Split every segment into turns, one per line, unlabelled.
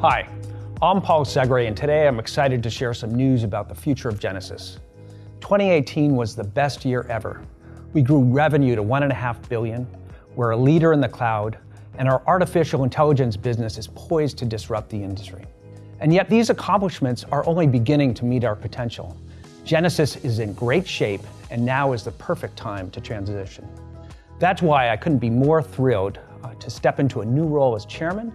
Hi, I'm Paul Segre, and today I'm excited to share some news about the future of Genesys. 2018 was the best year ever. We grew revenue to 1.5 billion, we're a leader in the cloud, and our artificial intelligence business is poised to disrupt the industry. And yet these accomplishments are only beginning to meet our potential. Genesys is in great shape, and now is the perfect time to transition. That's why I couldn't be more thrilled uh, to step into a new role as chairman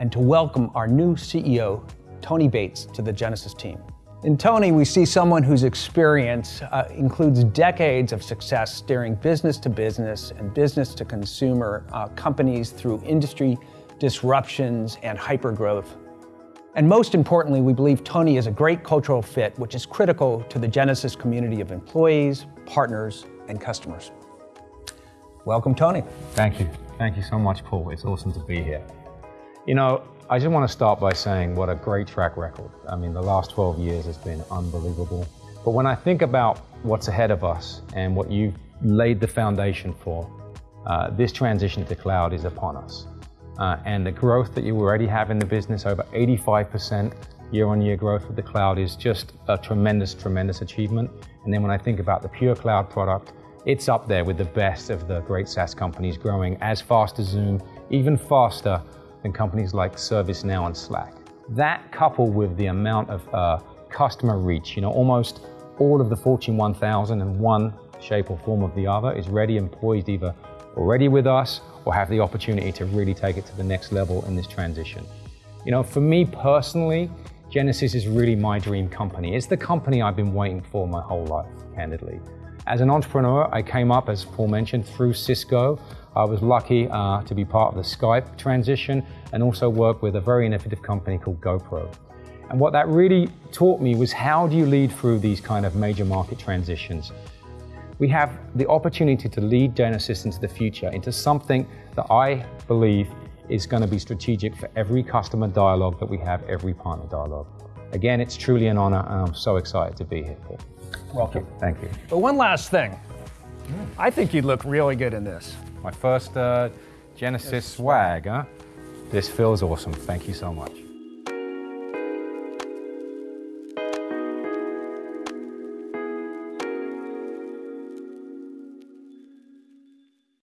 and to welcome our new CEO, Tony Bates, to the Genesys team. In Tony, we see someone whose experience uh, includes decades of success steering business to business and business to consumer uh, companies through industry disruptions and hypergrowth. And most importantly, we believe Tony is a great cultural fit, which is critical to the Genesys community of employees, partners, and customers. Welcome, Tony.
Thank you. Thank you so much, Paul. It's awesome to be here. You know, I just want to start by saying what a great track record. I mean, the last 12 years has been unbelievable. But when I think about what's ahead of us and what you've laid the foundation for, uh, this transition to cloud is upon us. Uh, and the growth that you already have in the business, over 85% year-on-year growth with the cloud is just a tremendous, tremendous achievement. And then when I think about the PureCloud product, it's up there with the best of the great SaaS companies growing as fast as Zoom, even faster than companies like ServiceNow and Slack. That coupled with the amount of uh, customer reach, you know, almost all of the Fortune 1000 in one shape or form of the other is ready and poised either already with us or have the opportunity to really take it to the next level in this transition. You know, for me personally, Genesys is really my dream company. It's the company I've been waiting for my whole life, candidly. As an entrepreneur, I came up, as Paul mentioned, through Cisco. I was lucky uh, to be part of the Skype transition and also work with a very innovative company called GoPro. And what that really taught me was how do you lead through these kind of major market transitions? we have the opportunity to lead Genesys into the future, into something that I believe is going to be strategic for every customer dialogue that we have, every partner dialogue. Again, it's truly an honor, and I'm so excited to be here, Paul.
Welcome.
Thank you.
But one last thing. I think you'd look really good in this.
My first uh, Genesys swag, huh? This feels awesome. Thank you so much.